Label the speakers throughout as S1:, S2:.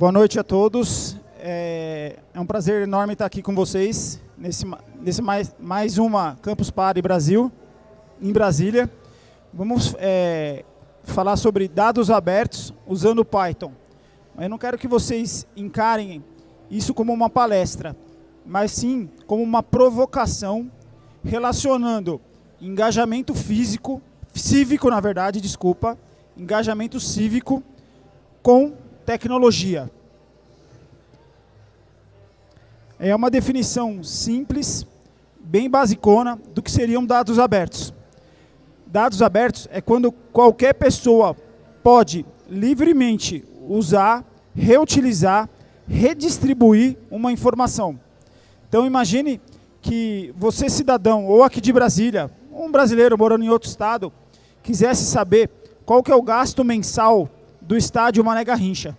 S1: Boa noite a todos. É, é, um prazer enorme estar aqui com vocês nesse, nesse mais, mais uma Campus Party Brasil, em Brasília. Vamos é, falar sobre dados abertos usando Python. Eu não quero que vocês encarem isso como uma palestra, mas sim como uma provocação relacionando engajamento físico, cívico, na verdade, desculpa, engajamento cívico com tecnologia. É uma definição simples, bem basicona, do que seriam dados abertos. Dados abertos é quando qualquer pessoa pode livremente usar, reutilizar, redistribuir uma informação. Então imagine que você, cidadão, ou aqui de Brasília, um brasileiro morando em outro estado, quisesse saber qual que é o gasto mensal do estádio Mané Garrincha.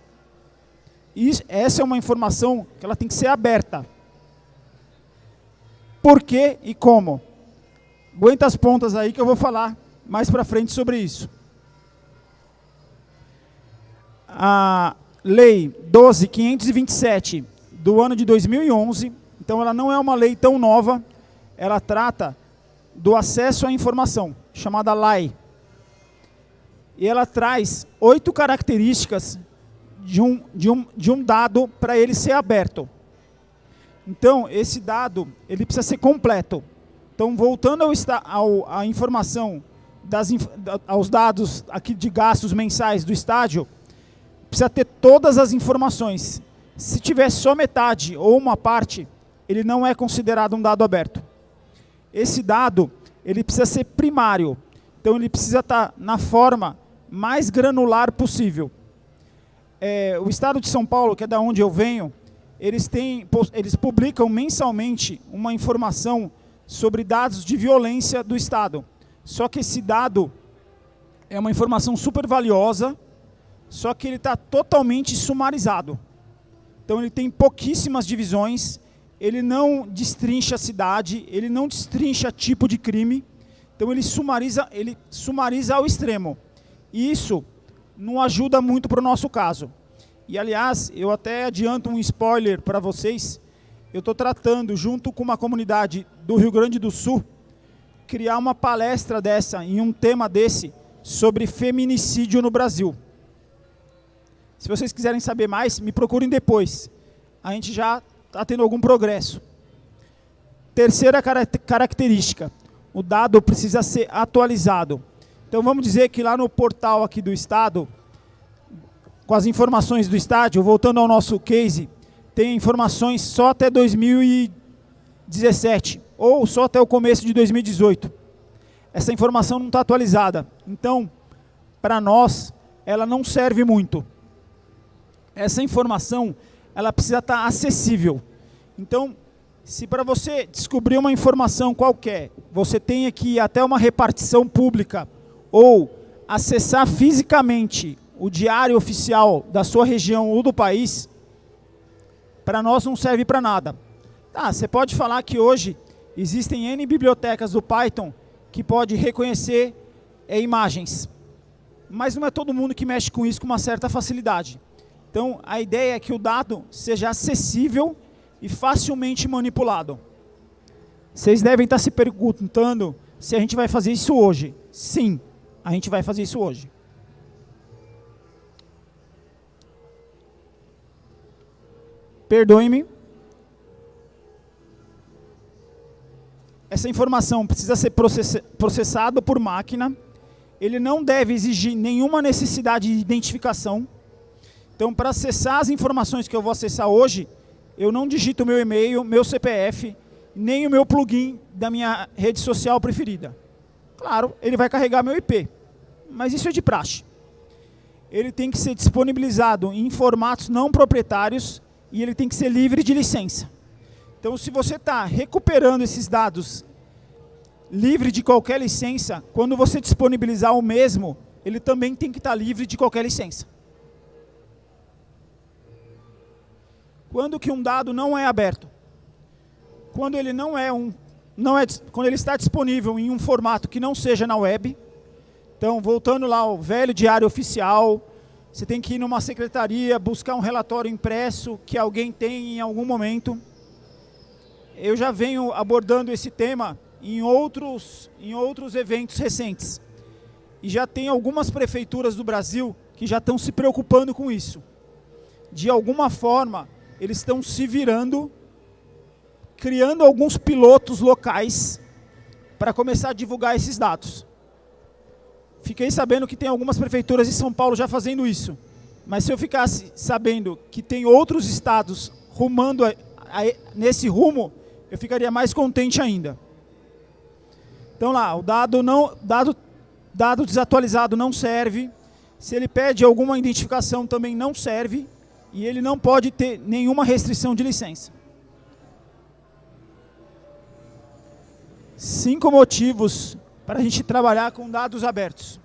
S1: E essa é uma informação que ela tem que ser aberta. Por quê e como? Aguenta as pontas aí que eu vou falar mais para frente sobre isso. A Lei 12.527 do ano de 2011, então ela não é uma lei tão nova, ela trata do acesso à informação, chamada LAI. E ela traz oito características de um, de um, de um dado para ele ser aberto. Então, esse dado ele precisa ser completo. Então, voltando ao, ao, à informação, das, aos dados aqui de gastos mensais do estádio, precisa ter todas as informações. Se tiver só metade ou uma parte, ele não é considerado um dado aberto. Esse dado ele precisa ser primário. Então, ele precisa estar na forma mais granular possível é, o Estado de São Paulo, que é da onde eu venho, eles, têm, eles publicam mensalmente uma informação sobre dados de violência do Estado. Só que esse dado é uma informação super valiosa, só que ele está totalmente sumarizado. Então ele tem pouquíssimas divisões, ele não destrincha a cidade, ele não destrincha tipo de crime, então ele sumariza, ele sumariza ao extremo. E isso não ajuda muito para o nosso caso. E, aliás, eu até adianto um spoiler para vocês. Eu estou tratando, junto com uma comunidade do Rio Grande do Sul, criar uma palestra dessa, em um tema desse, sobre feminicídio no Brasil. Se vocês quiserem saber mais, me procurem depois. A gente já está tendo algum progresso. Terceira característica, o dado precisa ser atualizado. Então vamos dizer que lá no portal aqui do Estado, com as informações do estádio, voltando ao nosso case, tem informações só até 2017, ou só até o começo de 2018. Essa informação não está atualizada. Então, para nós, ela não serve muito. Essa informação, ela precisa estar acessível. Então, se para você descobrir uma informação qualquer, você tem que ir até uma repartição pública ou acessar fisicamente o diário oficial da sua região ou do país, para nós não serve para nada. Tá, você pode falar que hoje existem N bibliotecas do Python que pode reconhecer é, imagens, mas não é todo mundo que mexe com isso com uma certa facilidade. Então, a ideia é que o dado seja acessível e facilmente manipulado. Vocês devem estar se perguntando se a gente vai fazer isso hoje. Sim, a gente vai fazer isso hoje. Perdoe-me. Essa informação precisa ser processada por máquina. Ele não deve exigir nenhuma necessidade de identificação. Então, para acessar as informações que eu vou acessar hoje, eu não digito meu e-mail, meu CPF, nem o meu plugin da minha rede social preferida. Claro, ele vai carregar meu IP, mas isso é de praxe. Ele tem que ser disponibilizado em formatos não proprietários e ele tem que ser livre de licença. Então, se você está recuperando esses dados livre de qualquer licença, quando você disponibilizar o mesmo, ele também tem que estar tá livre de qualquer licença. Quando que um dado não é aberto? Quando ele não é um não é, quando ele está disponível em um formato que não seja na web. Então, voltando lá ao velho diário oficial, você tem que ir numa secretaria, buscar um relatório impresso que alguém tem em algum momento. Eu já venho abordando esse tema em outros, em outros eventos recentes. E já tem algumas prefeituras do Brasil que já estão se preocupando com isso. De alguma forma, eles estão se virando, criando alguns pilotos locais para começar a divulgar esses dados. Fiquei sabendo que tem algumas prefeituras de São Paulo já fazendo isso. Mas se eu ficasse sabendo que tem outros estados rumando a, a, nesse rumo, eu ficaria mais contente ainda. Então lá, o dado, não, dado, dado desatualizado não serve. Se ele pede alguma identificação também não serve. E ele não pode ter nenhuma restrição de licença. Cinco motivos para a gente trabalhar com dados abertos.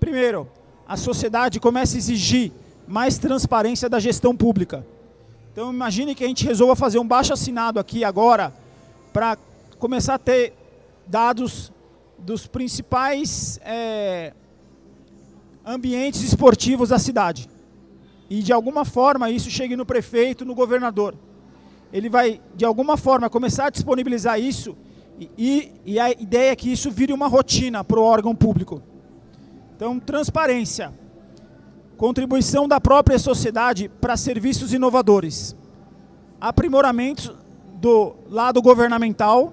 S1: Primeiro, a sociedade começa a exigir mais transparência da gestão pública. Então imagine que a gente resolva fazer um baixo assinado aqui agora para começar a ter dados dos principais é, ambientes esportivos da cidade. E de alguma forma isso chegue no prefeito, no governador. Ele vai, de alguma forma, começar a disponibilizar isso e, e a ideia é que isso vire uma rotina para o órgão público. Então, transparência. Contribuição da própria sociedade para serviços inovadores. Aprimoramento do lado governamental,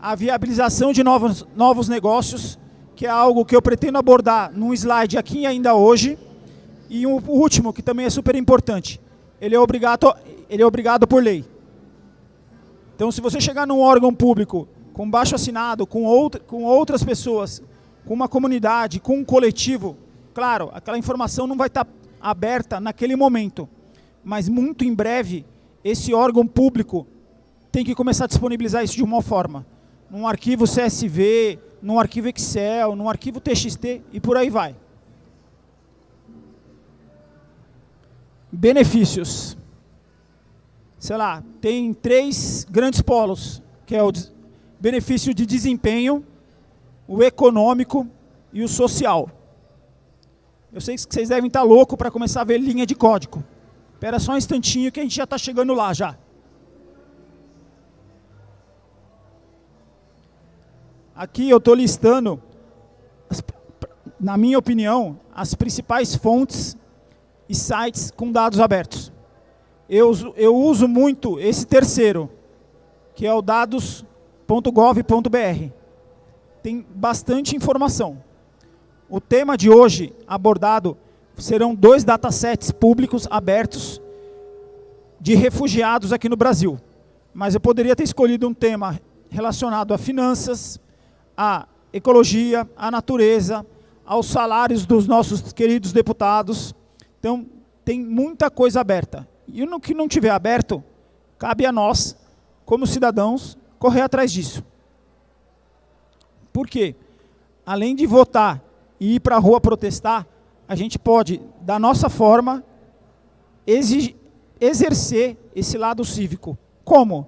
S1: a viabilização de novos, novos negócios, que é algo que eu pretendo abordar num slide aqui ainda hoje. E o último, que também é super importante, ele é obrigado, ele é obrigado por lei. Então, se você chegar num órgão público com baixo assinado, com, outra, com outras pessoas, com uma comunidade, com um coletivo, claro, aquela informação não vai estar aberta naquele momento, mas muito em breve, esse órgão público tem que começar a disponibilizar isso de uma forma. Num arquivo CSV, num arquivo Excel, num arquivo TXT e por aí vai. Benefícios. Sei lá, tem três grandes polos, que é o benefício de desempenho, o econômico e o social. Eu sei que vocês devem estar loucos para começar a ver linha de código. Espera só um instantinho que a gente já está chegando lá já. Aqui eu estou listando, na minha opinião, as principais fontes e sites com dados abertos. Eu, eu uso muito esse terceiro, que é o dados .gov.br. Tem bastante informação. O tema de hoje abordado serão dois datasets públicos abertos de refugiados aqui no Brasil. Mas eu poderia ter escolhido um tema relacionado a finanças, a ecologia, a natureza, aos salários dos nossos queridos deputados. Então, tem muita coisa aberta. E no que não tiver aberto, cabe a nós, como cidadãos, correr atrás disso. Por quê? Além de votar e ir para a rua protestar, a gente pode, da nossa forma, exercer esse lado cívico. Como?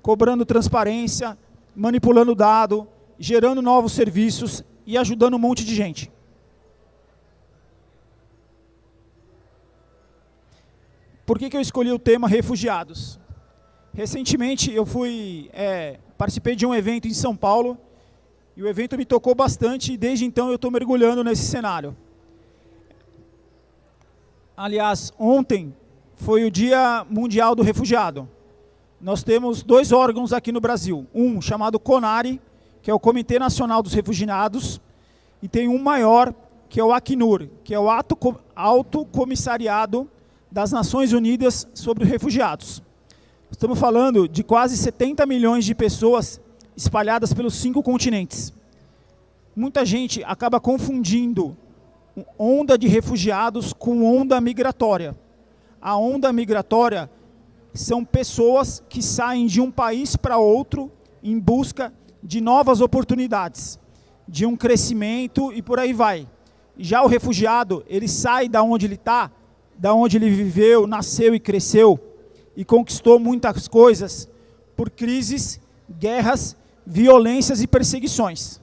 S1: Cobrando transparência, manipulando dado, gerando novos serviços e ajudando um monte de gente. Por que, que eu escolhi o tema refugiados? Recentemente eu fui, é, participei de um evento em São Paulo e o evento me tocou bastante e desde então eu estou mergulhando nesse cenário. Aliás, ontem foi o Dia Mundial do Refugiado. Nós temos dois órgãos aqui no Brasil. Um chamado CONARE, que é o Comitê Nacional dos Refugiados, e tem um maior, que é o Acnur, que é o Alto Comissariado das Nações Unidas sobre os Refugiados. Estamos falando de quase 70 milhões de pessoas espalhadas pelos cinco continentes. Muita gente acaba confundindo onda de refugiados com onda migratória. A onda migratória são pessoas que saem de um país para outro em busca de novas oportunidades, de um crescimento e por aí vai. Já o refugiado, ele sai da onde ele está, da onde ele viveu, nasceu e cresceu, e conquistou muitas coisas por crises, guerras, violências e perseguições.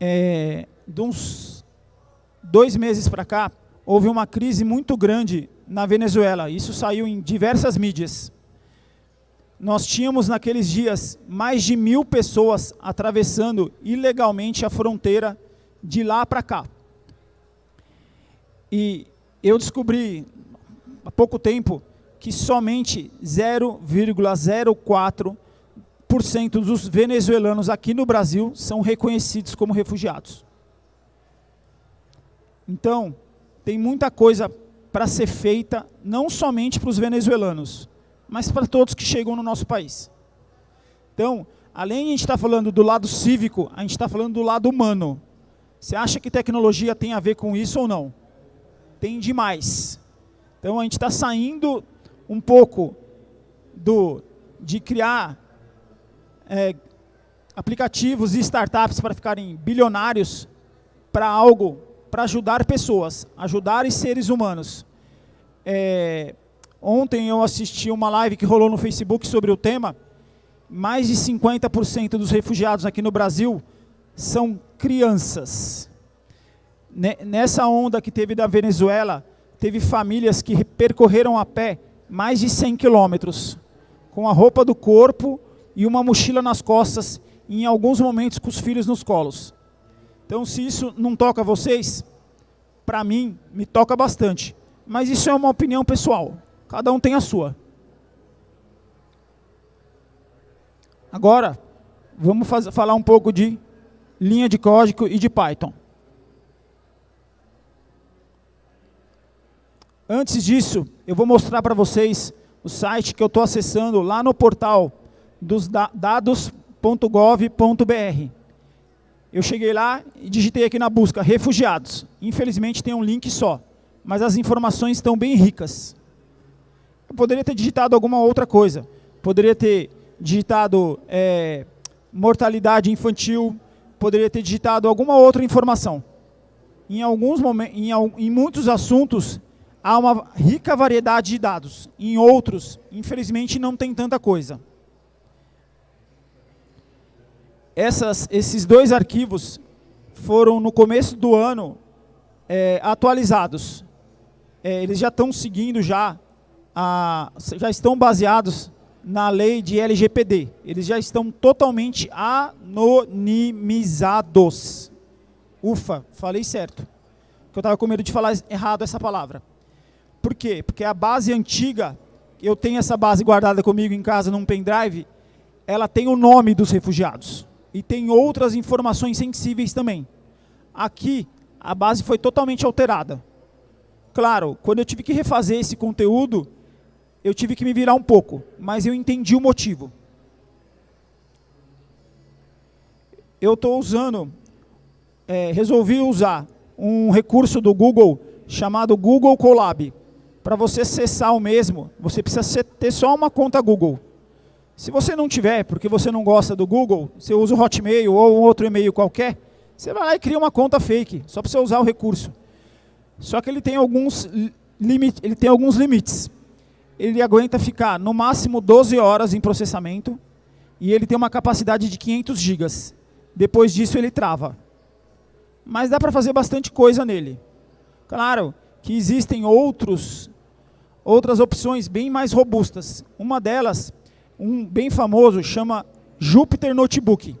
S1: é, de uns dois meses para cá, houve uma crise muito grande na Venezuela. Isso saiu em diversas mídias. Nós tínhamos naqueles dias mais de mil pessoas atravessando ilegalmente a fronteira de lá para cá. E eu descobri há pouco tempo que somente 0,04% dos venezuelanos aqui no Brasil são reconhecidos como refugiados. Então, tem muita coisa para ser feita, não somente para os venezuelanos, mas para todos que chegam no nosso país. Então, além de a gente estar tá falando do lado cívico, a gente está falando do lado humano. Você acha que tecnologia tem a ver com isso ou não? Tem demais. Então, a gente está saindo um pouco do, de criar é, aplicativos e startups para ficarem bilionários para algo, para ajudar pessoas, ajudar seres humanos. É, ontem eu assisti uma live que rolou no Facebook sobre o tema, mais de 50% dos refugiados aqui no Brasil são crianças. Nessa onda que teve da Venezuela, teve famílias que percorreram a pé mais de 100 quilômetros, com a roupa do corpo e uma mochila nas costas, e em alguns momentos com os filhos nos colos. Então, se isso não toca vocês, para mim, me toca bastante. Mas isso é uma opinião pessoal. Cada um tem a sua. Agora, vamos falar um pouco de linha de código e de Python. Antes disso, eu vou mostrar para vocês o site que eu estou acessando lá no portal dos dados.gov.br. Eu cheguei lá e digitei aqui na busca, refugiados. Infelizmente tem um link só, mas as informações estão bem ricas. Eu poderia ter digitado alguma outra coisa. Poderia ter digitado é, mortalidade infantil, poderia ter digitado alguma outra informação. Em, alguns momentos, em, em muitos assuntos, há uma rica variedade de dados. Em outros, infelizmente, não tem tanta coisa. Essas, esses dois arquivos foram, no começo do ano, é, atualizados. É, eles já estão seguindo, já, a, já estão baseados na lei de LGPD. Eles já estão totalmente anonimizados. Ufa, falei certo. Porque eu estava com medo de falar errado essa palavra. Por quê? Porque a base antiga, eu tenho essa base guardada comigo em casa num pendrive, ela tem o nome dos refugiados. E tem outras informações sensíveis também. Aqui, a base foi totalmente alterada. Claro, quando eu tive que refazer esse conteúdo, eu tive que me virar um pouco, mas eu entendi o motivo. Eu estou usando, é, resolvi usar um recurso do Google chamado Google Colab. Para você acessar o mesmo, você precisa ter só uma conta Google. Se você não tiver, porque você não gosta do Google, você usa o Hotmail ou um outro e-mail qualquer, você vai lá e cria uma conta fake, só para você usar o recurso. Só que ele tem alguns, limite, ele tem alguns limites. Ele aguenta ficar no máximo 12 horas em processamento e ele tem uma capacidade de 500 gigas. Depois disso ele trava. Mas dá para fazer bastante coisa nele. Claro, que existem outros, outras opções bem mais robustas. Uma delas, um bem famoso, chama Jupyter Notebook.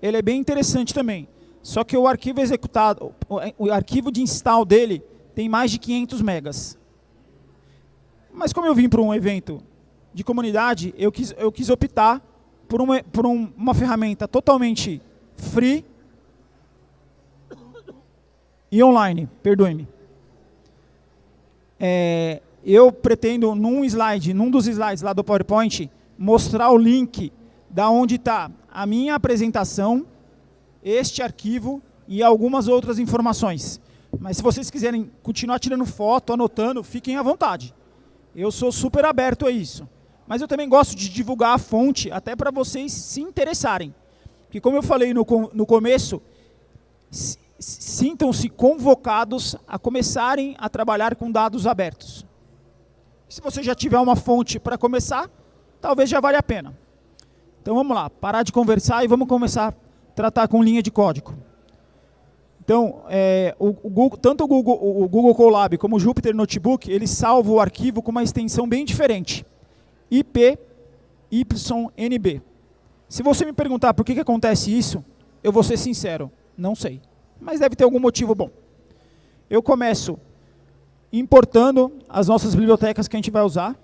S1: Ele é bem interessante também. Só que o arquivo executado, o arquivo de install dele tem mais de 500 megas. Mas como eu vim para um evento de comunidade, eu quis, eu quis optar por, uma, por um, uma ferramenta totalmente free e online, perdoe-me é, eu pretendo, num slide, num dos slides lá do PowerPoint, mostrar o link da onde está a minha apresentação, este arquivo e algumas outras informações. Mas se vocês quiserem continuar tirando foto, anotando, fiquem à vontade. Eu sou super aberto a isso. Mas eu também gosto de divulgar a fonte, até para vocês se interessarem. Porque como eu falei no, no começo, sintam-se convocados a começarem a trabalhar com dados abertos. Se você já tiver uma fonte para começar, talvez já valha a pena. Então vamos lá, parar de conversar e vamos começar a tratar com linha de código. Então, é, o, o Google, tanto o Google, o Google Colab como o Jupyter Notebook, ele salva o arquivo com uma extensão bem diferente. IP YNB. Se você me perguntar por que, que acontece isso, eu vou ser sincero, não sei. Mas deve ter algum motivo bom. Eu começo importando as nossas bibliotecas que a gente vai usar,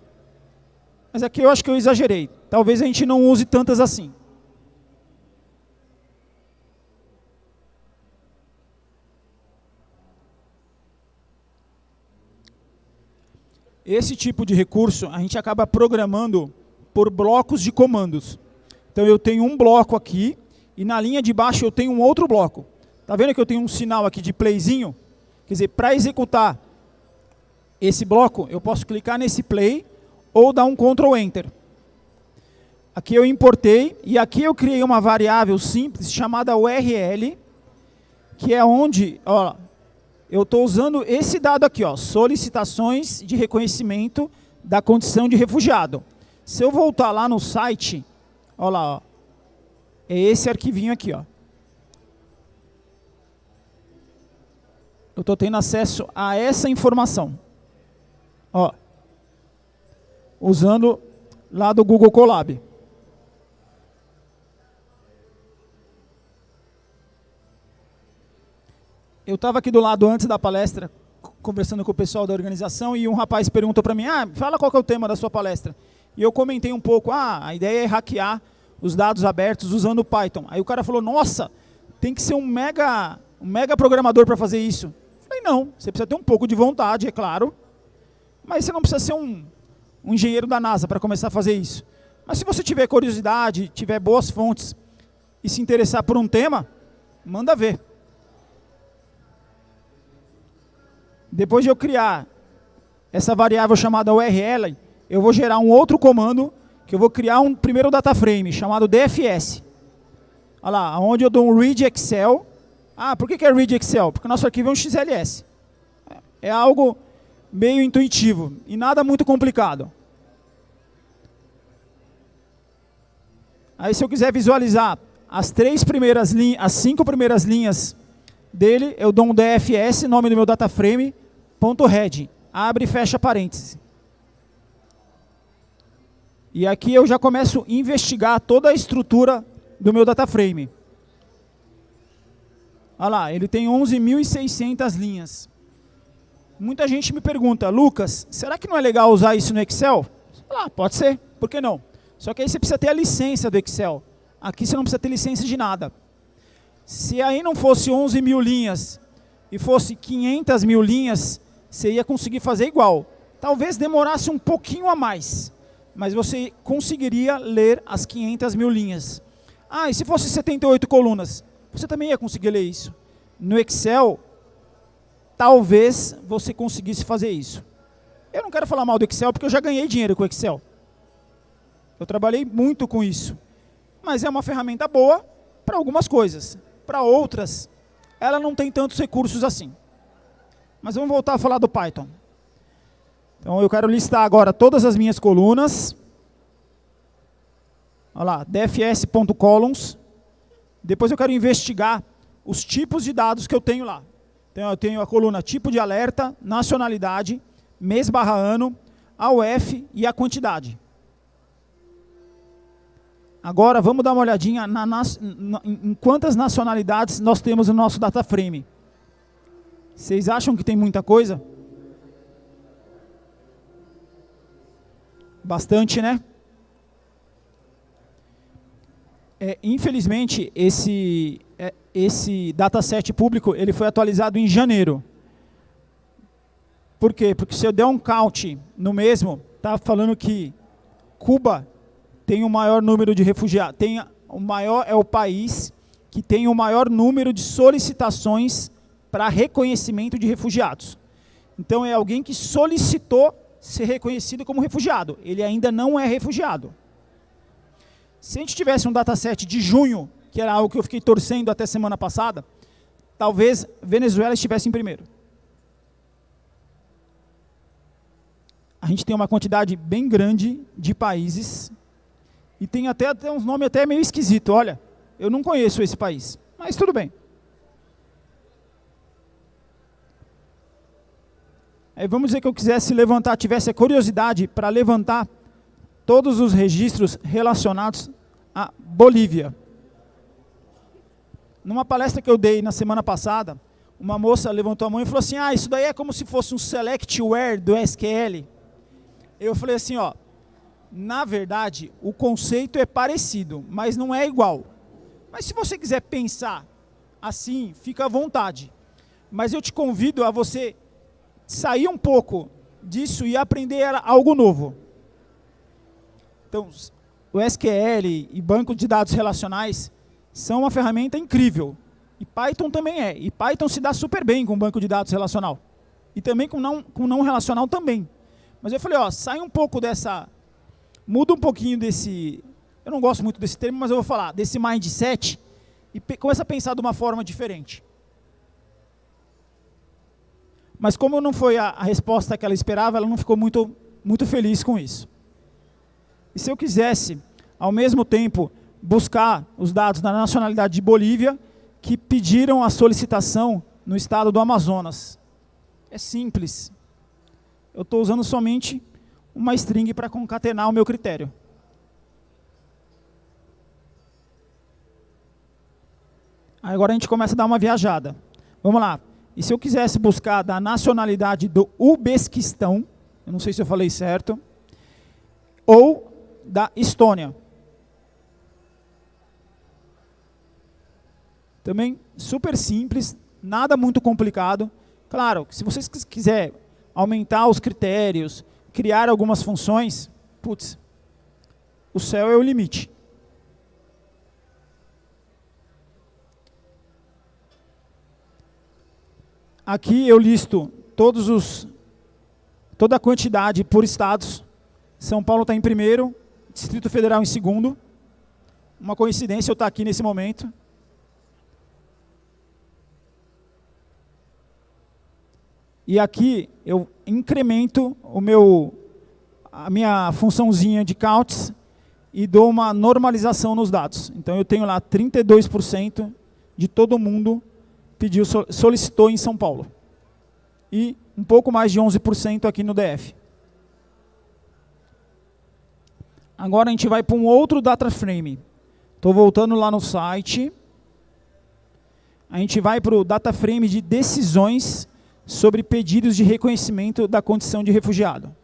S1: mas aqui eu acho que eu exagerei. Talvez a gente não use tantas assim. Esse tipo de recurso a gente acaba programando por blocos de comandos. Então eu tenho um bloco aqui e na linha de baixo eu tenho um outro bloco. Está vendo que eu tenho um sinal aqui de playzinho? Quer dizer, para executar esse bloco, eu posso clicar nesse play ou dar um Ctrl Enter. Aqui eu importei e aqui eu criei uma variável simples chamada URL, que é onde, ó, eu estou usando esse dado aqui, ó, solicitações de reconhecimento da condição de refugiado. Se eu voltar lá no site, ó lá, ó, é esse arquivinho aqui. Ó. Eu estou tendo acesso a essa informação. Ó, usando lá do Google Colab. eu estava aqui do lado antes da palestra, conversando com o pessoal da organização, e um rapaz perguntou para mim, ah, fala qual é o tema da sua palestra. E eu comentei um pouco, ah, a ideia é hackear os dados abertos usando o Python. Aí o cara falou, nossa, tem que ser um mega, um mega programador para fazer isso. Não, você precisa ter um pouco de vontade, é claro, mas você não precisa ser um, um engenheiro da NASA para começar a fazer isso. Mas se você tiver curiosidade, tiver boas fontes e se interessar por um tema, manda ver. Depois de eu criar essa variável chamada URL, eu vou gerar um outro comando que eu vou criar um primeiro data frame chamado DFS. Olha lá, onde eu dou um read Excel. Ah, por que, é read Excel? Porque nosso arquivo é um XLS. É algo meio intuitivo e nada muito complicado. Aí se eu quiser visualizar as três primeiras linhas, as cinco primeiras linhas dele, eu dou um DFS, nome do meu data frame, ponto head, abre e fecha parêntese. E aqui eu já começo a investigar toda a estrutura do meu data frame. Olha lá, ele tem 11.600 linhas. Muita gente me pergunta, Lucas, será que não é legal usar isso no Excel? Ah, pode ser, por que não? Só que aí você precisa ter a licença do Excel. Aqui você não precisa ter licença de nada. Se aí não fosse 11 mil linhas e fosse 500 mil linhas, você ia conseguir fazer igual. Talvez demorasse um pouquinho a mais, mas você conseguiria ler as 500 mil linhas. Ah, e se fosse 78 colunas? Você também ia conseguir ler isso. No Excel, talvez você conseguisse fazer isso. Eu não quero falar mal do Excel, porque eu já ganhei dinheiro com o Excel. Eu trabalhei muito com isso. Mas é uma ferramenta boa para algumas coisas. Para outras, ela não tem tantos recursos assim. Mas vamos voltar a falar do Python. Então eu quero listar agora todas as minhas colunas. Olha lá, dfs.columns. Depois eu quero investigar os tipos de dados que eu tenho lá. Então eu tenho a coluna tipo de alerta, nacionalidade, mês barra ano, a UF e a quantidade. Agora vamos dar uma olhadinha na, na, em quantas nacionalidades nós temos no nosso data frame. Vocês acham que tem muita coisa? Bastante, né? É, infelizmente, esse, é, esse dataset público ele foi atualizado em janeiro. Por quê? Porque se eu der um count no mesmo, está falando que Cuba tem o maior número de refugiados, tem o maior é o país que tem o maior número de solicitações para reconhecimento de refugiados. Então é alguém que solicitou ser reconhecido como refugiado. Ele ainda não é refugiado. Se a gente tivesse um dataset de junho, que era algo que eu fiquei torcendo até semana passada, talvez Venezuela estivesse em primeiro. A gente tem uma quantidade bem grande de países e tem até, até uns nomes até meio esquisito. Olha, eu não conheço esse país, mas tudo bem. Aí vamos dizer que eu quisesse levantar, tivesse a curiosidade para levantar todos os registros relacionados à Bolívia. Numa palestra que eu dei na semana passada, uma moça levantou a mão e falou assim, ah, isso daí é como se fosse um selectware do SQL. Eu falei assim, ó, na verdade, o conceito é parecido, mas não é igual. Mas se você quiser pensar assim, fica à vontade. Mas eu te convido a você sair um pouco disso e aprender algo novo. Então, o SQL e banco de dados relacionais são uma ferramenta incrível. E Python também é. E Python se dá super bem com banco de dados relacional. E também com não, com não relacional também. Mas eu falei, ó, sai um pouco dessa... Muda um pouquinho desse... Eu não gosto muito desse termo, mas eu vou falar. Desse mindset. E começa a pensar de uma forma diferente. Mas como não foi a, a resposta que ela esperava, ela não ficou muito, muito feliz com isso. E se eu quisesse, ao mesmo tempo, buscar os dados da nacionalidade de Bolívia, que pediram a solicitação no estado do Amazonas. É simples. Eu estou usando somente uma string para concatenar o meu critério. Agora a gente começa a dar uma viajada. Vamos lá. E se eu quisesse buscar da nacionalidade do Uzbequistão, eu não sei se eu falei certo, ou da Estônia. Também super simples, nada muito complicado. Claro, se vocês quiser aumentar os critérios, criar algumas funções, putz, o céu é o limite. Aqui eu listo todos os, toda a quantidade por estados. São Paulo está em primeiro, Distrito Federal em segundo. Uma coincidência eu estar aqui nesse momento. E aqui eu incremento o meu, a minha funçãozinha de counts e dou uma normalização nos dados. Então eu tenho lá 32% de todo mundo pediu, solicitou em São Paulo. E um pouco mais de 11% aqui no DF. Agora a gente vai para um outro data frame. Estou voltando lá no site. A gente vai para o data frame de decisões sobre pedidos de reconhecimento da condição de refugiado.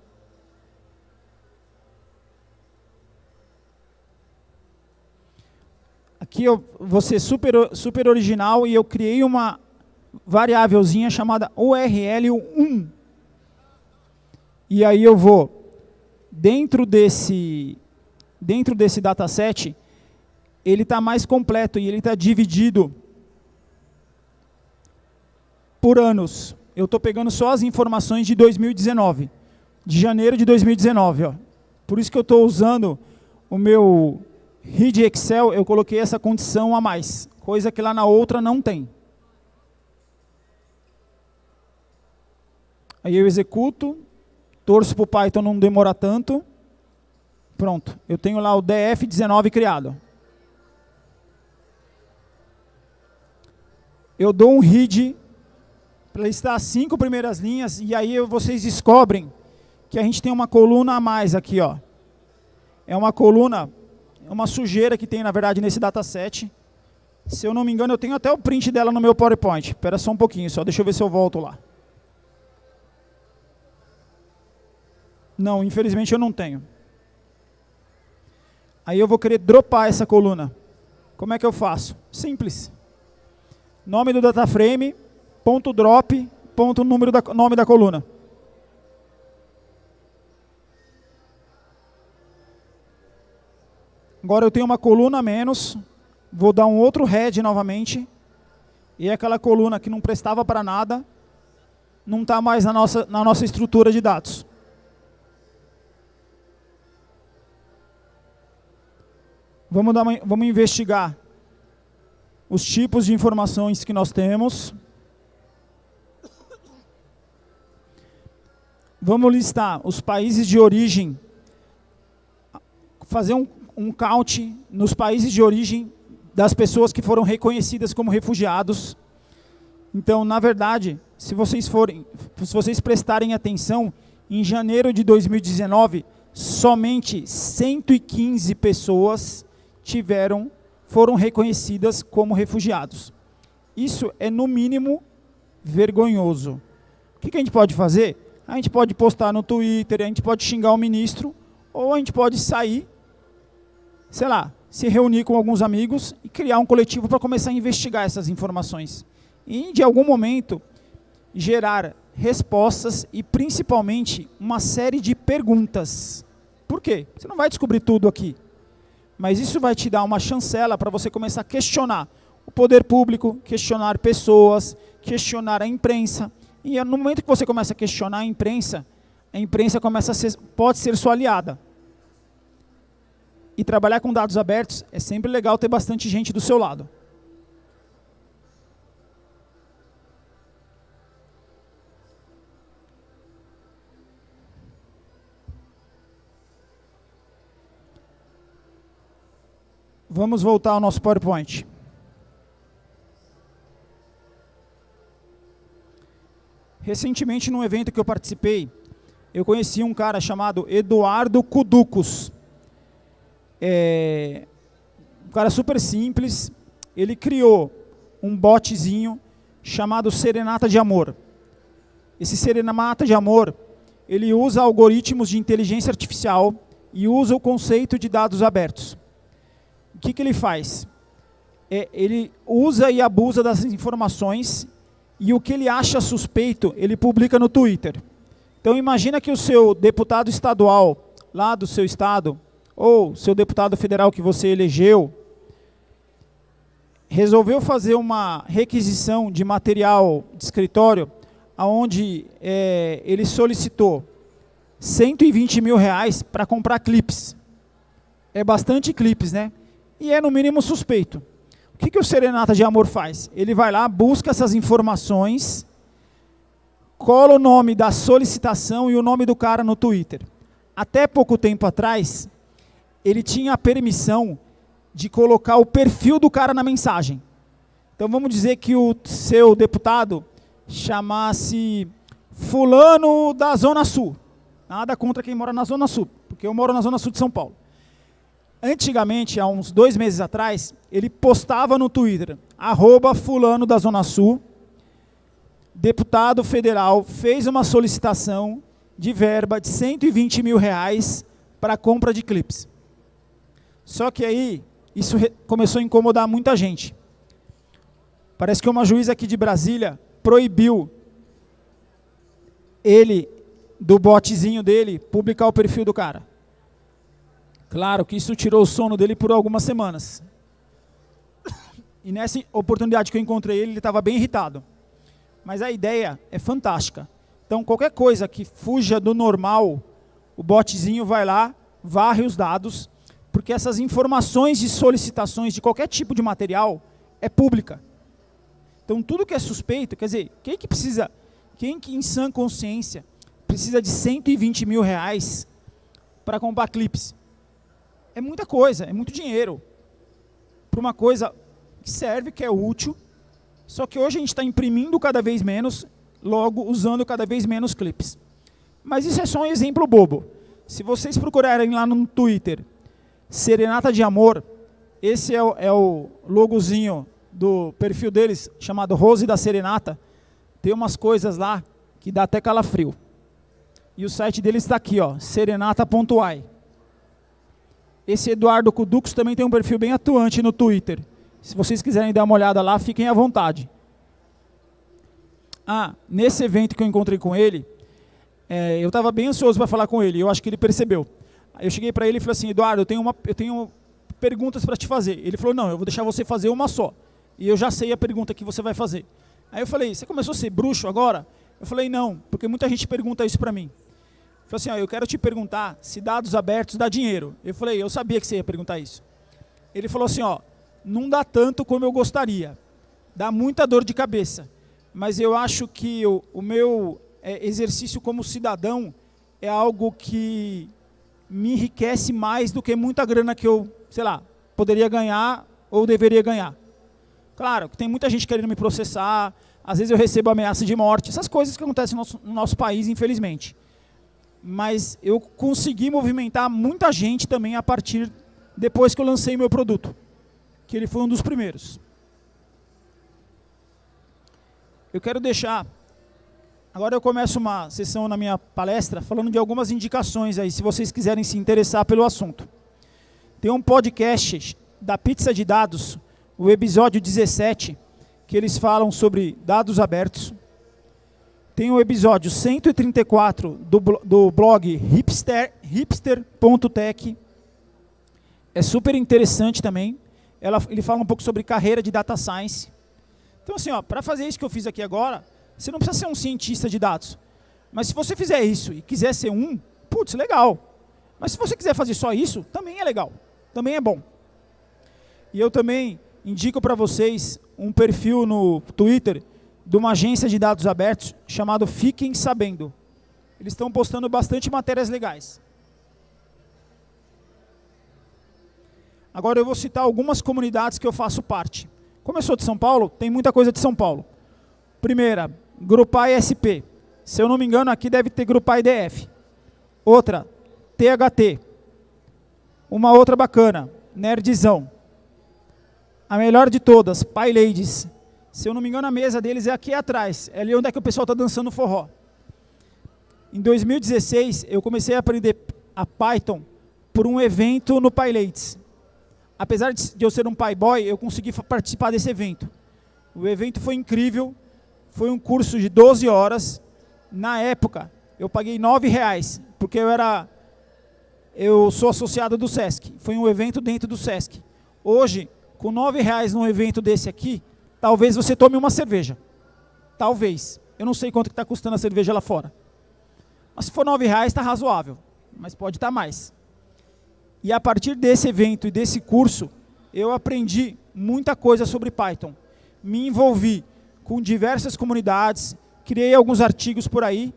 S1: Aqui eu vou ser super, super original e eu criei uma variávelzinha chamada URL1. E aí eu vou, dentro desse, dentro desse dataset, ele está mais completo e ele está dividido por anos eu estou pegando só as informações de 2019, de janeiro de 2019. Ó. Por isso que eu estou usando o meu read Excel, eu coloquei essa condição a mais, coisa que lá na outra não tem. Aí eu executo, torço para o Python não demorar tanto. Pronto, eu tenho lá o DF19 criado. Eu dou um read para listar as cinco primeiras linhas, e aí vocês descobrem que a gente tem uma coluna a mais aqui. Ó. É uma coluna, é uma sujeira que tem, na verdade, nesse dataset. Se eu não me engano, eu tenho até o print dela no meu PowerPoint. Espera só um pouquinho, só deixa eu ver se eu volto lá. Não, infelizmente eu não tenho. Aí eu vou querer dropar essa coluna. Como é que eu faço? Simples. Nome do data frame, ponto drop, ponto número da, nome da coluna. Agora eu tenho uma coluna a menos, vou dar um outro head novamente, e aquela coluna que não prestava para nada, não está mais na nossa, na nossa estrutura de dados. Vamos, dar uma, vamos investigar os tipos de informações que nós temos. Vamos listar os países de origem, fazer um, um count nos países de origem das pessoas que foram reconhecidas como refugiados. Então, na verdade, se vocês forem, se vocês prestarem atenção, em janeiro de 2019, somente 115 pessoas tiveram, foram reconhecidas como refugiados. Isso é, no mínimo, vergonhoso. O que, que a gente pode fazer? A gente pode postar no Twitter, a gente pode xingar o ministro, ou a gente pode sair, sei lá, se reunir com alguns amigos e criar um coletivo para começar a investigar essas informações. E, de algum momento, gerar respostas e, principalmente, uma série de perguntas. Por quê? Você não vai descobrir tudo aqui. Mas isso vai te dar uma chancela para você começar a questionar o poder público, questionar pessoas, questionar a imprensa. E no momento que você começa a questionar a imprensa, a imprensa começa a ser, pode ser sua aliada. E trabalhar com dados abertos é sempre legal ter bastante gente do seu lado. Vamos voltar ao nosso PowerPoint. Recentemente, num evento que eu participei, eu conheci um cara chamado Eduardo Cuducos. É, um cara super simples. Ele criou um botzinho chamado Serenata de Amor. Esse Serenata de Amor, ele usa algoritmos de inteligência artificial e usa o conceito de dados abertos que, que ele faz? É, ele usa e abusa das informações e o que ele acha suspeito, ele publica no Twitter. Então imagina que o seu deputado estadual, lá do seu estado, ou seu deputado federal que você elegeu, resolveu fazer uma requisição de material de escritório, onde é, ele solicitou 120 mil reais para comprar clipes. É bastante clipes, né? E é no mínimo suspeito. O que, que o Serenata de Amor faz? Ele vai lá, busca essas informações, cola o nome da solicitação e o nome do cara no Twitter. Até pouco tempo atrás, ele tinha a permissão de colocar o perfil do cara na mensagem. Então vamos dizer que o seu deputado chamasse fulano da Zona Sul. Nada contra quem mora na Zona Sul, porque eu moro na Zona Sul de São Paulo. Antigamente, há uns dois meses atrás, ele postava no Twitter, arroba fulano da Zona Sul, deputado federal, fez uma solicitação de verba de 120 mil reais para compra de clipes. Só que aí, isso começou a incomodar muita gente. Parece que uma juíza aqui de Brasília proibiu ele, do botezinho dele, publicar o perfil do cara. Claro que isso tirou o sono dele por algumas semanas. E nessa oportunidade que eu encontrei ele, ele estava bem irritado. Mas a ideia é fantástica. Então, qualquer coisa que fuja do normal, o botzinho vai lá, varre os dados, porque essas informações de solicitações de qualquer tipo de material é pública. Então, tudo que é suspeito, quer dizer, quem que precisa, quem que em sã consciência precisa de 120 mil reais para comprar clipes? É muita coisa, é muito dinheiro. Para uma coisa que serve, que é útil, só que hoje a gente está imprimindo cada vez menos, logo usando cada vez menos clipes. Mas isso é só um exemplo bobo. Se vocês procurarem lá no Twitter, Serenata de Amor, esse é o, é o logozinho do perfil deles, chamado Rose da Serenata, tem umas coisas lá que dá até calafrio. E o site deles está aqui, ó, serenata.ai. Esse Eduardo Cudux também tem um perfil bem atuante no Twitter. Se vocês quiserem dar uma olhada lá, fiquem à vontade. Ah, nesse evento que eu encontrei com ele, é, eu estava bem ansioso para falar com ele, eu acho que ele percebeu. Eu cheguei para ele e falei assim, Eduardo, eu tenho, uma, eu tenho perguntas para te fazer. Ele falou, não, eu vou deixar você fazer uma só. E eu já sei a pergunta que você vai fazer. Aí eu falei, você começou a ser bruxo agora? Eu falei, não, porque muita gente pergunta isso para mim. Falou assim, ó, eu quero te perguntar se dados abertos dá dinheiro. Eu falei, eu sabia que você ia perguntar isso. Ele falou assim, ó, não dá tanto como eu gostaria. Dá muita dor de cabeça. Mas eu acho que o, o meu é, exercício como cidadão é algo que me enriquece mais do que muita grana que eu, sei lá, poderia ganhar ou deveria ganhar. Claro, tem muita gente querendo me processar, às vezes eu recebo ameaça de morte, essas coisas que acontecem no nosso, no nosso país, infelizmente. Mas eu consegui movimentar muita gente também a partir depois que eu lancei meu produto, que ele foi um dos primeiros. Eu quero deixar Agora eu começo uma sessão na minha palestra falando de algumas indicações aí, se vocês quiserem se interessar pelo assunto. Tem um podcast da Pizza de Dados, o episódio 17, que eles falam sobre dados abertos. Tem o episódio 134 do, do blog hipster, hipster.tech. É super interessante também. Ela, ele fala um pouco sobre carreira de data science. Então assim, para fazer isso que eu fiz aqui agora, você não precisa ser um cientista de dados. Mas se você fizer isso e quiser ser um, putz, legal. Mas se você quiser fazer só isso, também é legal. Também é bom. E eu também indico para vocês um perfil no Twitter de uma agência de dados abertos chamado Fiquem Sabendo. Eles estão postando bastante matérias legais. Agora eu vou citar algumas comunidades que eu faço parte. Como eu sou de São Paulo, tem muita coisa de São Paulo. Primeira, Grupai SP. Se eu não me engano, aqui deve ter Grupai DF. Outra, THT. Uma outra bacana, Nerdzão. A melhor de todas, Pai Ladies. Se eu não me engano, a mesa deles é aqui atrás. É ali onde é que o pessoal está dançando forró. Em 2016, eu comecei a aprender a Python por um evento no PyLates. Apesar de eu ser um PyBoy, eu consegui participar desse evento. O evento foi incrível, foi um curso de 12 horas. Na época, eu paguei R$ reais, porque eu era eu sou associado do SESC. Foi um evento dentro do SESC. Hoje, com R$ reais num evento desse aqui, talvez você tome uma cerveja. Talvez. Eu não sei quanto está custando a cerveja lá fora. Mas se for R$ reais, está razoável. Mas pode estar tá mais. E a partir desse evento e desse curso, eu aprendi muita coisa sobre Python. Me envolvi com diversas comunidades, criei alguns artigos por aí,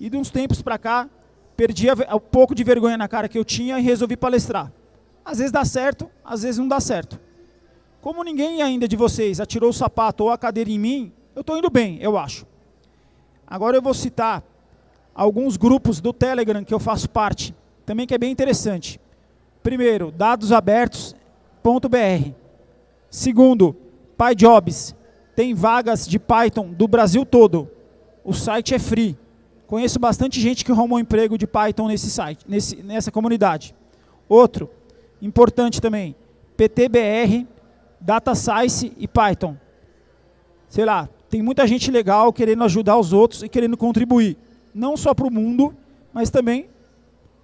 S1: e de uns tempos para cá, perdi o pouco de vergonha na cara que eu tinha e resolvi palestrar. Às vezes dá certo, às vezes não dá certo. Como ninguém ainda de vocês atirou o sapato ou a cadeira em mim, eu estou indo bem, eu acho. Agora eu vou citar alguns grupos do Telegram que eu faço parte, também que é bem interessante. Primeiro, dadosabertos.br. Segundo, PyJobs, tem vagas de Python do Brasil todo. O site é free. Conheço bastante gente que arrumou emprego de Python nesse site, nesse, nessa comunidade. Outro, importante também, PTBR, Data Science e Python. Sei lá, tem muita gente legal querendo ajudar os outros e querendo contribuir. Não só para o mundo, mas também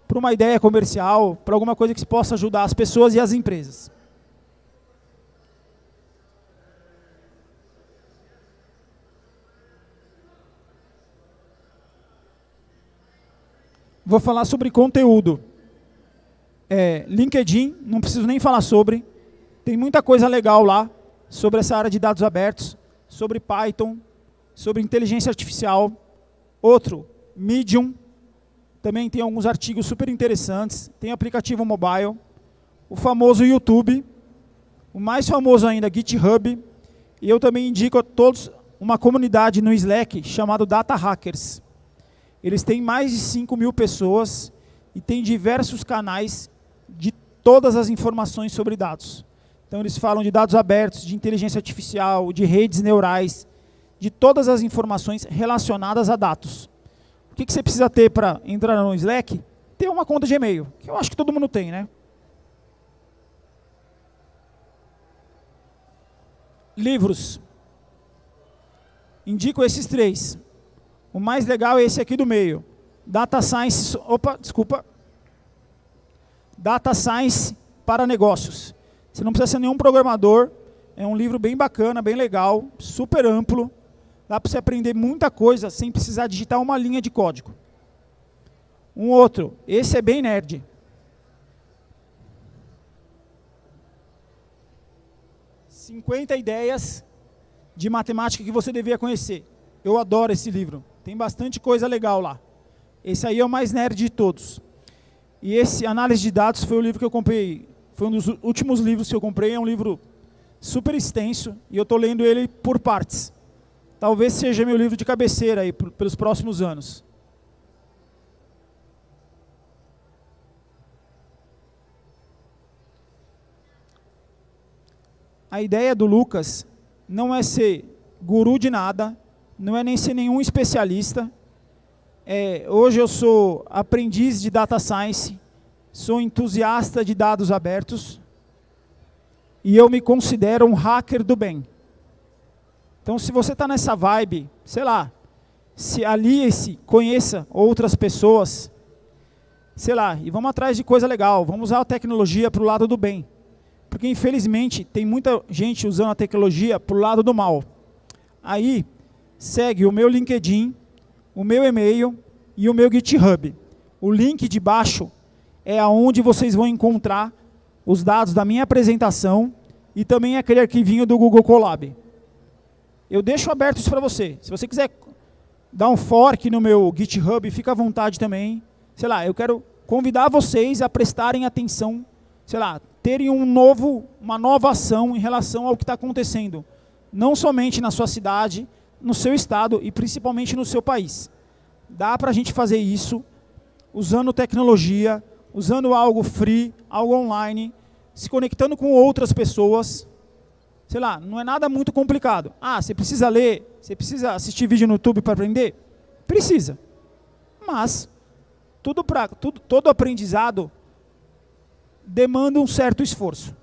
S1: para uma ideia comercial, para alguma coisa que possa ajudar as pessoas e as empresas. Vou falar sobre conteúdo. É, LinkedIn, não preciso nem falar sobre. Tem muita coisa legal lá sobre essa área de dados abertos, sobre Python, sobre inteligência artificial. Outro, Medium, também tem alguns artigos super interessantes. Tem aplicativo mobile. O famoso YouTube. O mais famoso ainda, GitHub. E eu também indico a todos uma comunidade no Slack chamado Data Hackers. Eles têm mais de 5 mil pessoas e têm diversos canais de todas as informações sobre dados. Então, eles falam de dados abertos, de inteligência artificial, de redes neurais, de todas as informações relacionadas a dados. O que, que você precisa ter para entrar no Slack? Ter uma conta de e-mail, que eu acho que todo mundo tem, né? Livros. Indico esses três. O mais legal é esse aqui do meio. Data Science, opa, desculpa. Data Science para negócios. Você não precisa ser nenhum programador. É um livro bem bacana, bem legal, super amplo. Dá para você aprender muita coisa sem precisar digitar uma linha de código. Um outro, esse é bem nerd. Cinquenta ideias de matemática que você devia conhecer. Eu adoro esse livro. Tem bastante coisa legal lá. Esse aí é o mais nerd de todos. E esse Análise de Dados foi o livro que eu comprei, foi um dos últimos livros que eu comprei, é um livro super extenso, e eu estou lendo ele por partes. talvez seja meu livro de cabeceira aí pelos próximos anos. A ideia do Lucas não é ser guru de nada, não é nem ser nenhum especialista. É, hoje eu sou aprendiz de Data Science, sou entusiasta de dados abertos e eu me considero um hacker do bem. Então, se você está nessa vibe, sei lá, se alie-se, conheça outras pessoas, sei lá, e vamos atrás de coisa legal, vamos usar a tecnologia para o lado do bem. Porque, infelizmente, tem muita gente usando a tecnologia para o lado do mal. Aí, segue o meu LinkedIn, o meu e-mail e o meu GitHub. O link de baixo é aonde vocês vão encontrar os dados da minha apresentação e também aquele arquivinho do Google Colab. Eu deixo aberto isso para você. Se você quiser dar um fork no meu GitHub, fica à vontade também. Sei lá, eu quero convidar vocês a prestarem atenção, sei lá, terem um novo, uma nova ação em relação ao que está acontecendo. Não somente na sua cidade, no seu estado e principalmente no seu país. Dá para a gente fazer isso usando tecnologia, usando algo free, algo online, se conectando com outras pessoas, sei lá, não é nada muito complicado. Ah, você precisa ler, você precisa assistir vídeo no YouTube para aprender? Precisa. Mas tudo pra, tudo, todo aprendizado demanda um certo esforço.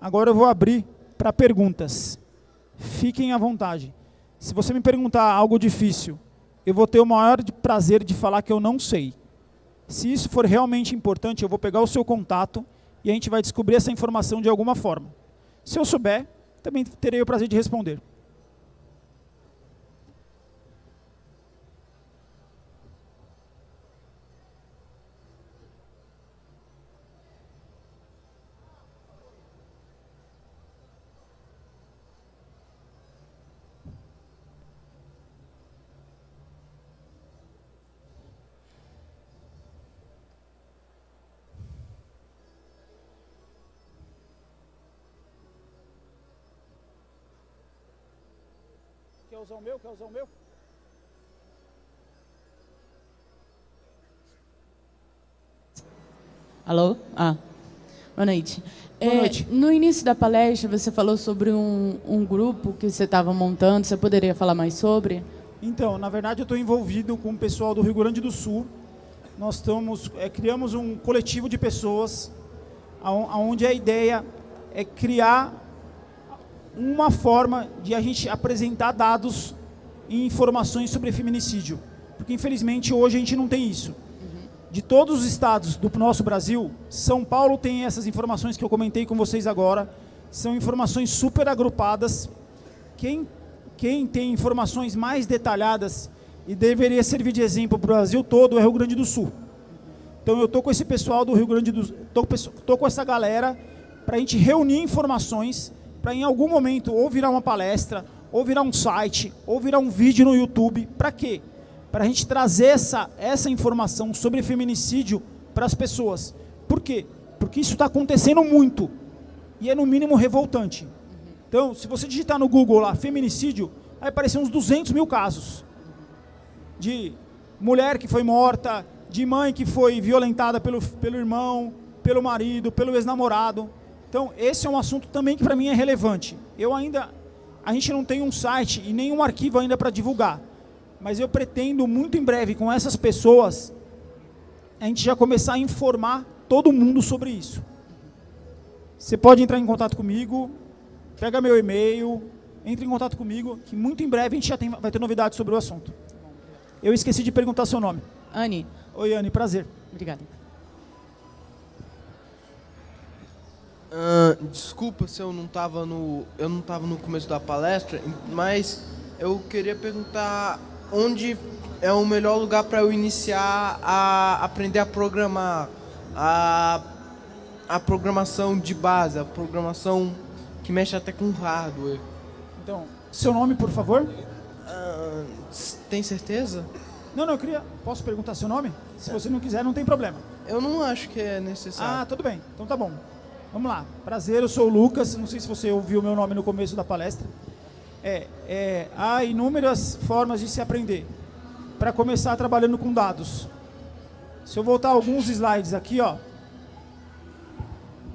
S1: Agora eu vou abrir para perguntas. Fiquem à vontade. Se você me perguntar algo difícil, eu vou ter o maior prazer de falar que eu não sei. Se isso for realmente importante, eu vou pegar o seu contato e a gente vai descobrir essa informação de alguma forma. Se eu souber, também terei o prazer de responder. Usar o meu? Quer usar o meu?
S2: Alô? Ah, boa noite.
S1: Boa é, noite.
S2: No início da palestra, você falou sobre um, um grupo que você estava montando. Você poderia falar mais sobre?
S1: Então, na verdade, eu estou envolvido com o pessoal do Rio Grande do Sul. Nós estamos, é, criamos um coletivo de pessoas onde a ideia é criar uma forma de a gente apresentar dados e informações sobre feminicídio. Porque, infelizmente, hoje a gente não tem isso. De todos os estados do nosso Brasil, São Paulo tem essas informações que eu comentei com vocês agora. São informações super agrupadas. Quem, quem tem informações mais detalhadas e deveria servir de exemplo para o Brasil todo é o Rio Grande do Sul. Então eu estou com esse pessoal do Rio Grande do Sul, estou com essa galera para a gente reunir informações para em algum momento ou virar uma palestra, ou virar um site, ou virar um vídeo no YouTube. Para quê? Para a gente trazer essa, essa informação sobre feminicídio para as pessoas. Por quê? Porque isso está acontecendo muito. E é no mínimo revoltante. Então, se você digitar no Google lá, feminicídio, vai aparecer uns 200 mil casos. De mulher que foi morta, de mãe que foi violentada pelo, pelo irmão, pelo marido, pelo ex-namorado. Então, esse é um assunto também que para mim é relevante. Eu ainda, a gente não tem um site e nenhum arquivo ainda para divulgar. Mas eu pretendo muito em breve com essas pessoas, a gente já começar a informar todo mundo sobre isso. Você pode entrar em contato comigo, pega meu e-mail, entre em contato comigo, que muito em breve a gente já tem, vai ter novidades sobre o assunto. Eu esqueci de perguntar seu nome.
S2: Anne.
S1: Oi, Anne, prazer.
S2: Obrigada.
S3: Uh, desculpa se eu não estava no eu não estava no começo da palestra, mas eu queria perguntar onde é o melhor lugar para eu iniciar a aprender a programar a a programação de base, a programação que mexe até com hardware.
S1: Então, seu nome, por favor?
S3: Uh, tem certeza?
S1: Não, não, eu queria. Posso perguntar seu nome? Se você não quiser, não tem problema.
S3: Eu não acho que é necessário.
S1: Ah, tudo bem. Então tá bom. Vamos lá. Prazer, eu sou o Lucas. Não sei se você ouviu meu nome no começo da palestra. É, é, há inúmeras formas de se aprender. Para começar trabalhando com dados. Se eu voltar alguns slides aqui, ó.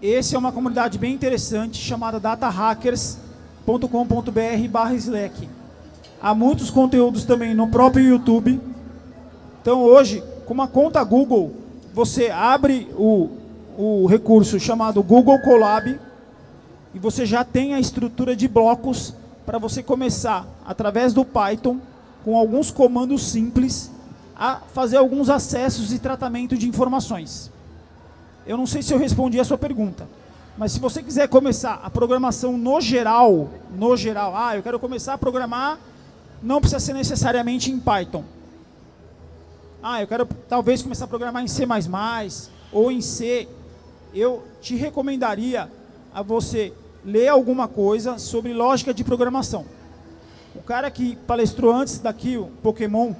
S1: Esse é uma comunidade bem interessante chamada datahackers.com.br barra Slack. Há muitos conteúdos também no próprio YouTube. Então hoje, com uma conta Google, você abre o, o recurso chamado Google Colab e você já tem a estrutura de blocos para você começar, através do Python, com alguns comandos simples, a fazer alguns acessos e tratamento de informações. Eu não sei se eu respondi a sua pergunta, mas se você quiser começar a programação no geral, no geral, ah, eu quero começar a programar, não precisa ser necessariamente em Python. Ah, eu quero talvez começar a programar em C++ ou em C. Eu te recomendaria a você ler alguma coisa sobre lógica de programação. O cara que palestrou antes daqui, o Pokémon,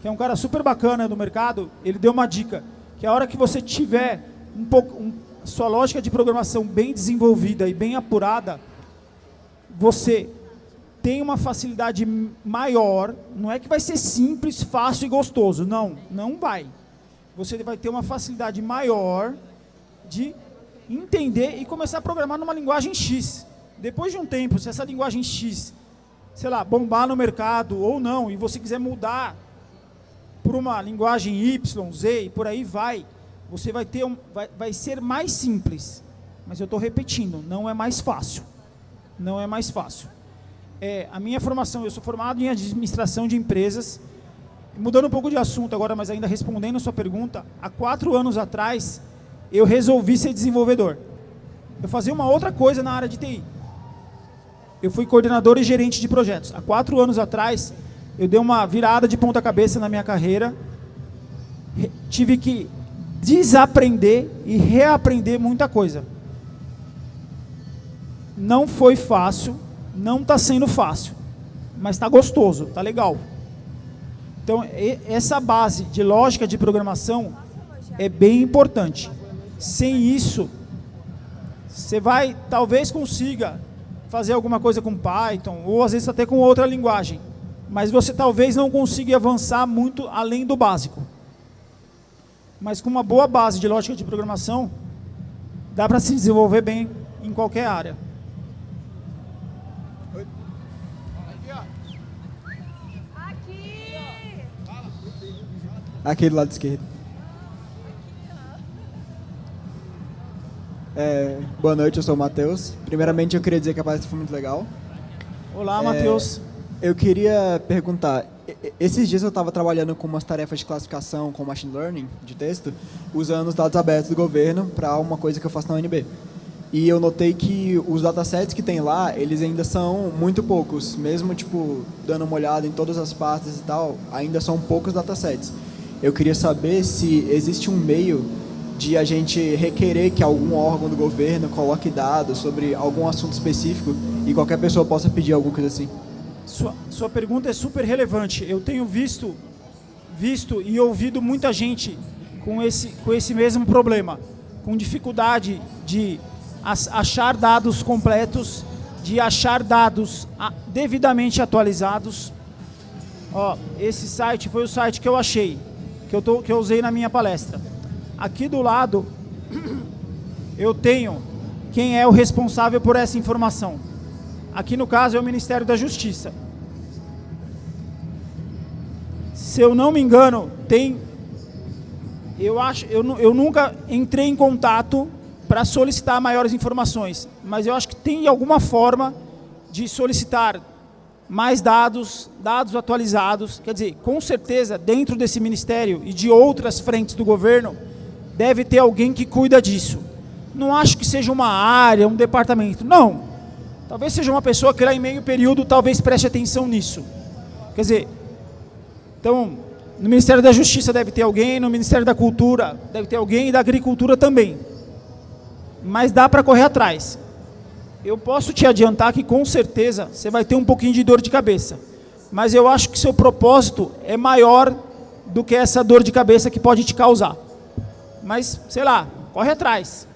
S1: que é um cara super bacana do mercado, ele deu uma dica, que a hora que você tiver um pouco, um, sua lógica de programação bem desenvolvida e bem apurada, você tem uma facilidade maior, não é que vai ser simples, fácil e gostoso, não, não vai. Você vai ter uma facilidade maior de entender e começar a programar numa linguagem X. Depois de um tempo, se essa linguagem X, sei lá, bombar no mercado ou não, e você quiser mudar por uma linguagem Y, Z e por aí vai, você vai ter um, vai, vai ser mais simples. Mas eu estou repetindo, não é mais fácil. Não é mais fácil. É, a minha formação, eu sou formado em administração de empresas. Mudando um pouco de assunto agora, mas ainda respondendo a sua pergunta, há quatro anos atrás, eu resolvi ser desenvolvedor. Eu fazia uma outra coisa na área de TI. Eu fui coordenador e gerente de projetos. Há quatro anos atrás, eu dei uma virada de ponta cabeça na minha carreira. Tive que desaprender e reaprender muita coisa. Não foi fácil, não está sendo fácil, mas está gostoso, está legal. Então, essa base de lógica de programação é bem importante. Sem isso, você vai, talvez consiga fazer alguma coisa com Python, ou às vezes até com outra linguagem, mas você talvez não consiga avançar muito além do básico mas com uma boa base de lógica de programação, dá para se desenvolver bem em qualquer área.
S4: Aqui do lado esquerdo. É, boa noite, eu sou o Matheus. Primeiramente, eu queria dizer que a palestra foi muito legal.
S1: Olá, é, Matheus.
S4: Eu queria perguntar, esses dias eu estava trabalhando com umas tarefas de classificação com machine learning de texto, usando os dados abertos do governo para uma coisa que eu faço na UNB. E eu notei que os datasets que tem lá, eles ainda são muito poucos, mesmo tipo dando uma olhada em todas as partes e tal, ainda são poucos datasets. Eu queria saber se existe um meio de a gente requerer que algum órgão do governo coloque dados sobre algum assunto específico e qualquer pessoa possa pedir alguma coisa assim.
S1: Sua, sua pergunta é super relevante. Eu tenho visto, visto e ouvido muita gente com esse, com esse mesmo problema, com dificuldade de achar dados completos, de achar dados devidamente atualizados. Ó, esse site foi o site que eu achei, que eu, tô, que eu usei na minha palestra. Aqui do lado, eu tenho quem é o responsável por essa informação. Aqui no caso é o Ministério da Justiça. Se eu não me engano, tem... Eu, acho, eu, eu nunca entrei em contato para solicitar maiores informações, mas eu acho que tem alguma forma de solicitar mais dados, dados atualizados. Quer dizer, com certeza, dentro desse ministério e de outras frentes do governo, deve ter alguém que cuida disso. Não acho que seja uma área, um departamento. Não. Talvez seja uma pessoa que lá em meio período talvez preste atenção nisso. Quer dizer, então, no Ministério da Justiça deve ter alguém, no Ministério da Cultura deve ter alguém e da Agricultura também. Mas dá para correr atrás. Eu posso te adiantar que com certeza você vai ter um pouquinho de dor de cabeça. Mas eu acho que seu propósito é maior do que essa dor de cabeça que pode te causar. Mas, sei lá, corre atrás.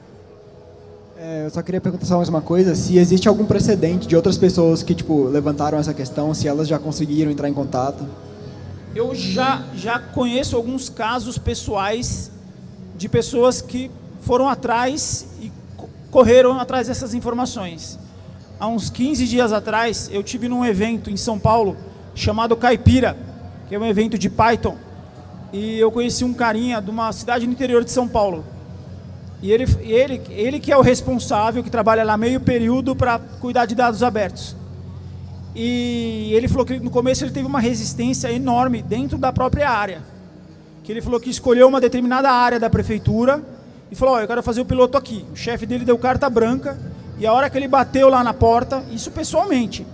S4: É, eu só queria perguntar só mais uma coisa, se existe algum precedente de outras pessoas que tipo levantaram essa questão, se elas já conseguiram entrar em contato.
S1: Eu já, já conheço alguns casos pessoais de pessoas que foram atrás e correram atrás dessas informações. Há uns 15 dias atrás, eu tive num evento em São Paulo chamado Caipira, que é um evento de Python, e eu conheci um carinha de uma cidade no interior de São Paulo. E ele, ele, ele que é o responsável, que trabalha lá meio período para cuidar de dados abertos. E ele falou que no começo ele teve uma resistência enorme dentro da própria área. Que ele falou que escolheu uma determinada área da prefeitura e falou, oh, eu quero fazer o piloto aqui. O chefe dele deu carta branca e a hora que ele bateu lá na porta, isso pessoalmente,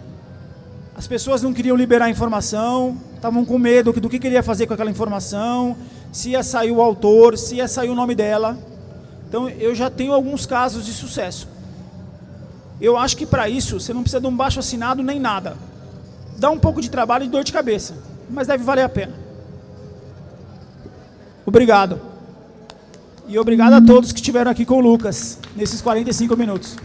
S1: as pessoas não queriam liberar informação, estavam com medo do que queria fazer com aquela informação, se ia sair o autor, se ia sair o nome dela. Então eu já tenho alguns casos de sucesso. Eu acho que para isso você não precisa de um baixo assinado nem nada. Dá um pouco de trabalho e dor de cabeça, mas deve valer a pena. Obrigado. E obrigado a todos que estiveram aqui com o Lucas nesses 45 minutos.